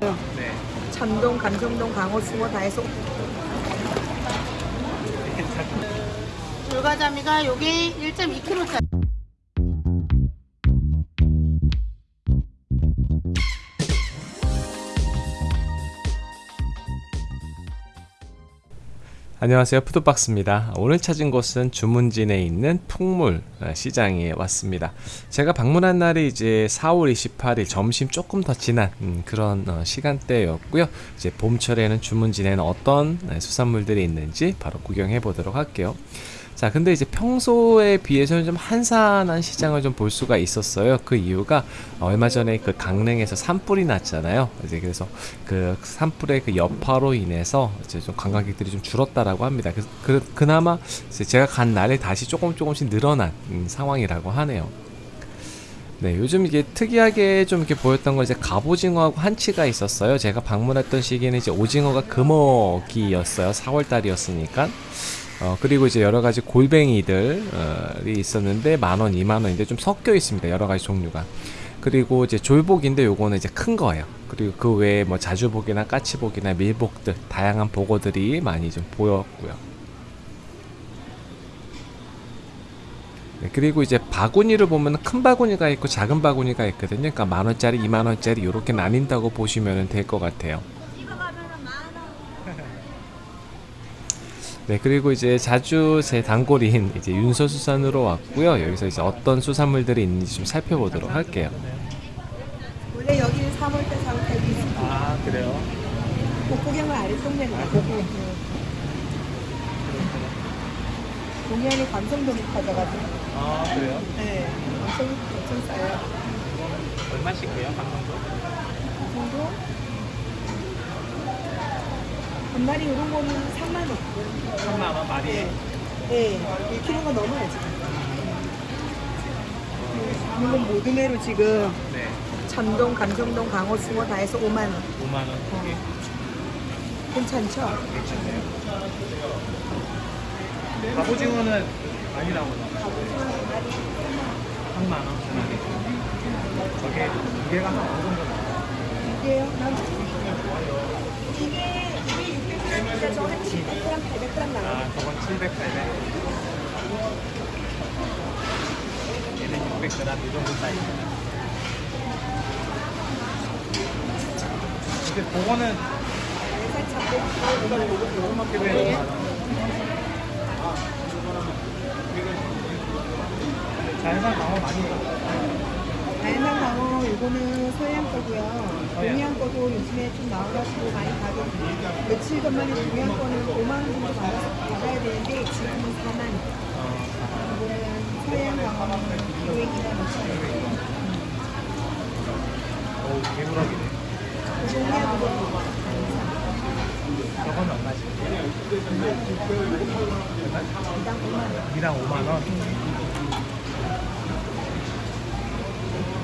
네. 천동, 감성동, 강호, 숭어 다 해서. 불가자미가 요게 1.2kg짜리 안녕하세요. 푸드박스입니다. 오늘 찾은 곳은 주문진에 있는 풍물 어, 시장에 왔습니다. 제가 방문한 날이 이제 4월 28일 점심 조금 더 지난 음, 그런 어, 시간대였고요. 이제 봄철에는 주문진에는 어떤 네, 수산물들이 있는지 바로 구경해 보도록 할게요 자 근데 이제 평소에 비해서는 좀 한산한 시장을 좀 볼 수가 있었어요 그 이유가 얼마 전에 그 강릉에서 산불이 났잖아요 이제 그래서 그 산불의 그 여파로 인해서 이제 좀 관광객들이 좀 줄었다라고 합니다 그, 그 나마 이제 제가 간 날에 다시 조금 조금씩 늘어난 음, 상황이라고 하네요 네, 요즘 이게 특이하게 좀 이렇게 보였던 건 이제 갑오징어하고 한치가 있었어요. 제가 방문했던 시기는 이제 오징어가 금어기였어요. 4월달이었으니까. 어, 그리고 이제 여러 가지 골뱅이들이 있었는데 만원, 이만원인데 좀 섞여 있습니다. 여러 가지 종류가. 그리고 이제 졸복인데 요거는 이제 큰 거예요. 그리고 그 외에 뭐 자주복이나 까치복이나 밀복들, 다양한 복어들이 많이 좀 보였고요. 네, 그리고 이제 바구니를 보면 큰 바구니가 있고 작은 바구니가 있거든요. 그러니까 만 원짜리, 이만 원짜리 이렇게 나뉜다고 보시면 될 것 같아요. 네, 그리고 이제 자주 제 단골인 이제 윤서수산으로 왔고요. 여기서 이제 어떤 수산물들이 있는지 좀 살펴보도록 할게요. 원래 여기는 3월달, 4월달 비수 아, 그래요? 복구경을 아래 동네가 아, 복구. 동해안에 감성돔이 터져가지고 아, 그래요? 네 엄청 엄청 싸요 얼마씩이에요, 방송도? 이 정도 한 마리 이런 거는 3만 원 3만 원 마리에. 네, 1kg가 넘어요 지금 이건 모둠회로 지금 네. 천동, 감성동, 강호, 숭어 다 해서 5만 원 5만 원두 개. 괜찮죠? 괜찮네요. 갑오징어는 많이 나오나? 3만 원. 저게 두 개가 한 어느 정도 나와요? 이게요? 난 이게 이게 600g인데 저한 700g, 800g 나와요 아, 저건 700, 800. 얘는 600g 이 정도 사이즈. 근데 그거는. 자연산 방어 많이 다양한 요거는 서양 거고요. 동양 거도 요즘에 좀 나와가지고 많이 가격 며칠 전만 해도 동양 거는 5만 원 정도 받아서 받아야 되는데 지금은 4만 원. 이거는 서양 방어 기획이나 며칠 어우 개물하기네 동양 그거 저건 얼마지? 이당 5만원?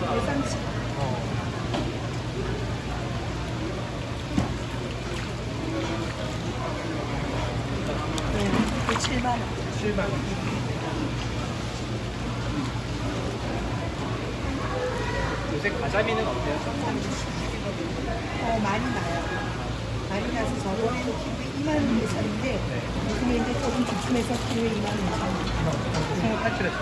130 7만 원. 7만 원. 요새 가자미는 어때요? 어, 많이 나요. 많이 나서 저번에는 키로에 2만 원 예산인데 근데 이제 조금 주춤해서 키로에 2만 원. 숭어 탈출했어.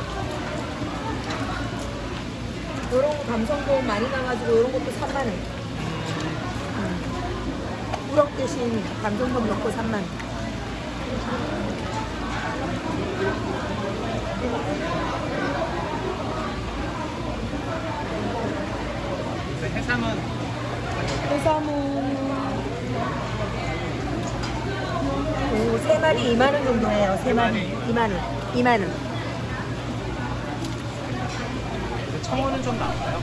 이런 거 감성도 많이 나가지고 이런 것도 3만 원. 음. 우럭 대신 감성돔 넣고 3만 원. 해삼은 해삼은 오, 세 마리 2만 원 정도 해요. 세 마리 2만 원. 2만 원. 청어는 좀 나올까요?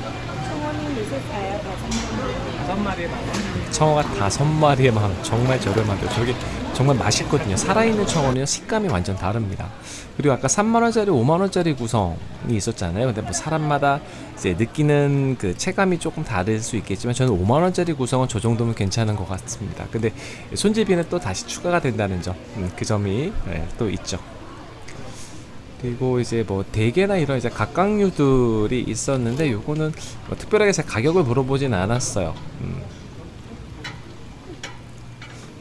청원이 요새 가요. 다섯 마리. 다섯 마리에 만 원. 청어가 다섯 마리에 만 원. 정말 저렴하죠. 저게 정말 맛있거든요. 살아있는 청어는 식감이 완전 다릅니다. 그리고 아까 3만 원짜리, 5만 원짜리 구성이 있었잖아요. 근데 뭐 사람마다 이제 느끼는 그 체감이 조금 다를 수 있겠지만 저는 5만 원짜리 구성은 저 정도면 괜찮은 것 같습니다. 근데 손질비는 또 다시 추가가 된다는 점, 음, 그 점이 네, 또 있죠. 그리고 이제 뭐 대게나 이런 이제 각각류들이 있었는데 요거는 뭐 특별하게 제가 가격을 물어보진 않았어요. 음.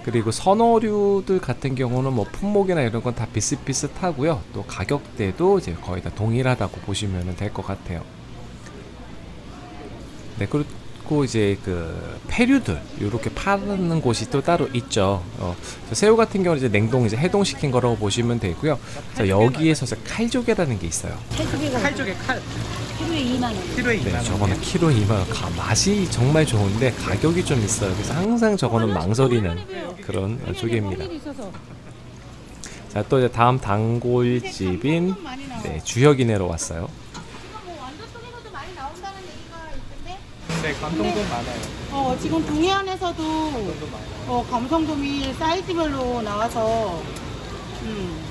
그리고 선어류들 같은 경우는 뭐 품목이나 이런 건 다 비슷비슷하고요. 또 가격대도 이제 거의 다 동일하다고 보시면 될 것 같아요. 네, 그리고 이제 그 폐류들 이렇게 파는 곳이 또 따로 있죠. 어, 저 새우 같은 경우는 이제 냉동 이제 해동시킨 거라고 보시면 되고요. 자, 여기에서 칼조개라는 게 있어요. 칼쪽에 칼 키로에 2만 원. 키로에 2만 네, 원. 저거는 키로 2만 원. 가- 맛이 정말 좋은데 가격이 좀 있어요. 그래서 항상 저거는 망설이는 그런 어, 조개입니다. 자, 또 이제 다음 단골집인 네, 주혁이네로 왔어요. 뭐. 네, 감동도 많아요. 어 지금 동해안에서도. 어 감성돔이 사이즈별로 나와서 음. 음.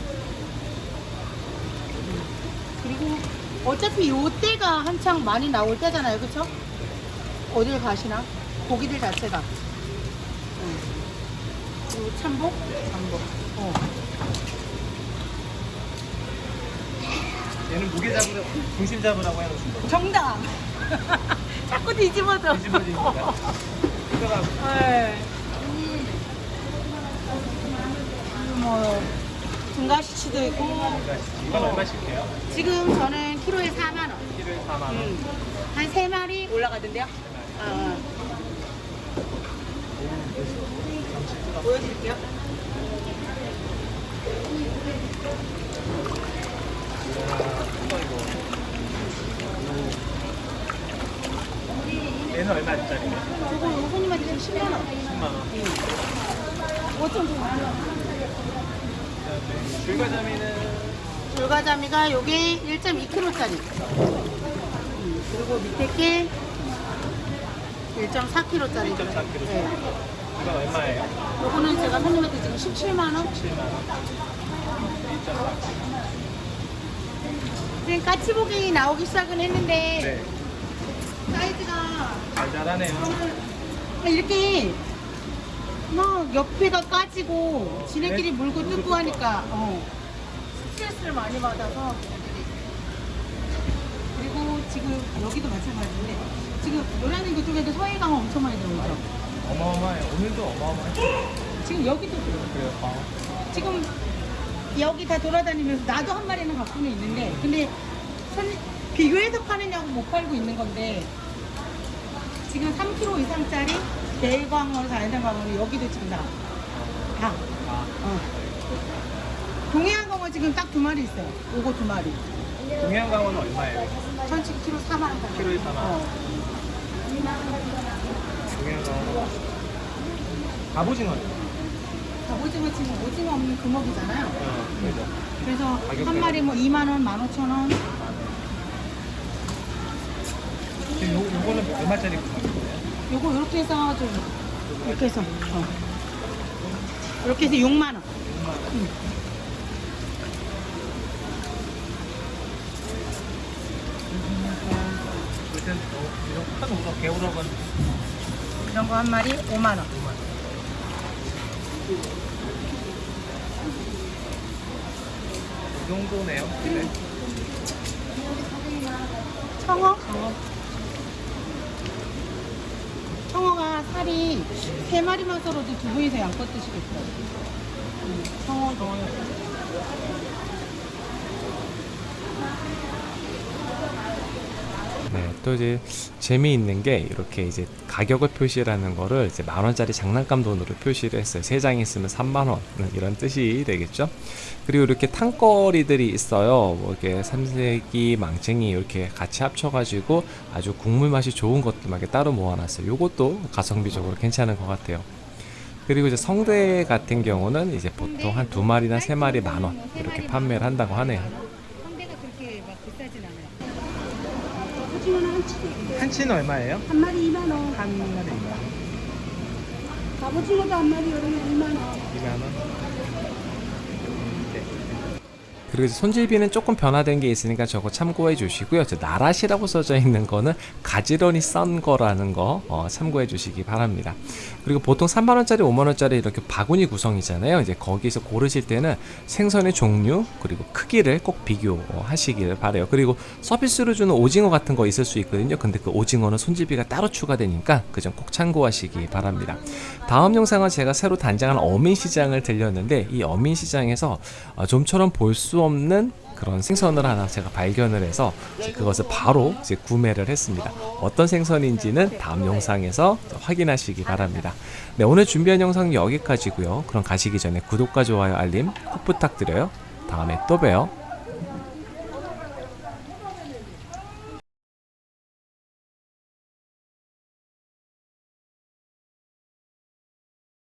그리고 어차피 요 때가 한창 많이 나올 때잖아요, 그쵸? 어딜 가시나? 고기들 자체가. 음. 그리고 참복? 참복. 어. 얘는 무게 잡으러 중심 잡으라고 해놓으신 거. 정답. 자꾸 뒤집어져. 그거가 네. 뭐 등가시치도 있고 이건 얼마씩해요? 지금 저는 키로에 4만 원. 키로에 4만 원. 음. 한 3마리 올라가던데요? 아. 보여드릴게요. 이거 이거. 얘는 얼마짜리예요? 저거 요 손님한테 지금 10만 원. 10만 원. 5천 원. 그다음에 줄과자미는 돌가자미가 요게 1.2kg짜리. 그리고 밑에 게 1.4kg짜리. 1.4kg. 네. 이건 얼마예요? 요거는 제가 손님한테 지금 17만 원. 7만 원. 지금 까치복이 나오기 시작은 했는데 네. 사이즈가 잘 자라네요. 이렇게 막 옆에가 까지고 지네끼리 네? 물고 뜯고 하니까 어, 스트레스를 많이 받아서 그리고 지금 여기도 마찬가지인데 지금 노란이 그쪽에도 서해강 엄청 많이 들어오죠 어마어마해요. 오늘도 어마어마해요. 지금 여기도 들어요 그래요. 어. 지금 여기 다 돌아다니면서 나도 한 마리는 갖고는 있는데 근데 손, 비교해서 파느냐고 못 팔고 있는 건데 지금 3kg 이상짜리 대광어로 자연산광어로 여기도 지금 다. 다. 아, 어. 동해안 광어 지금 딱 두 마리 있어요. 요거 두 마리. 동해안강어는 얼마예요? 천치 키로 4만 원. 키로에 4만 원. 어. 동해안강어. 갑오징어는? 갑오징어 지금 오징어 없는 금어이잖아요. 어, 그죠. 그래서. 한 마리 뭐 2만 원, 15,000원. 지금 요, 요거는 얼마짜리 구멍이에 요? 요거 이렇게 해서 좀 이렇게 해서 어. 이렇게 해서 6만 원. 요즘 이런 큰 우럭, 개우럭은 이런 거 한 마리 5만 원. 이 정도네요. 네. 청어? 청어가 살이 세 마리만 썰어도 두 분이서 양껏 드시겠어요. 음, 청어, 청어. 네, 또 이제 재미있는 게 이렇게 이제 가격을 표시라는 거를 이제 만 원짜리 장난감 돈으로 표시를 했어요. 세 장 있으면 3만 원 이런 뜻이 되겠죠. 그리고 이렇게 탕거리들이 있어요. 뭐 이렇게 삼색이, 망챙이 이렇게 같이 합쳐가지고 아주 국물 맛이 좋은 것들만 따로 모아놨어요. 요것도 가성비적으로 괜찮은 것 같아요. 그리고 이제 성대 같은 경우는 이제 보통 한 두 마리나 세 마리 만원 이렇게 판매를 한다고 하네요. 성대가 그렇게 막 비싸진 않아요. 오징어는 한 치. 한치는 얼마예요? 한 마리 2만 원. 한 마리 2만 갑오징어도 한 마리 여름에 2만 원. 2만 원. 네. 그리고 손질비는 조금 변화된 게 있으니까 저거 참고해 주시고요. 저 나라시라고 써져 있는 거는 가지런히 썬 거라는 거 어, 참고해 주시기 바랍니다. 그리고 보통 3만 원짜리, 5만 원짜리 이렇게 바구니 구성이잖아요. 이제 거기서 고르실 때는 생선의 종류 그리고 크기를 꼭 비교하시기를 바래요. 그리고 서비스로 주는 오징어 같은 거 있을 수 있거든요. 근데 그 오징어는 손질비가 따로 추가되니까 그 점 꼭 참고하시기 바랍니다. 다음 영상은 제가 새로 단장한 어민시장을 들렸는데 이 어민시장에서 어, 좀처럼 볼수 없는 그런 생선을 하나 제가 발견을 해서 그것을 바로 이제 구매를 했습니다. 어떤 생선인지는 다음 영상에서 확인하시기 바랍니다. 네, 오늘 준비한 영상은 여기까지고요. 그럼 가시기 전에 구독과 좋아요, 알림 꼭 부탁드려요. 다음에 또 봬요.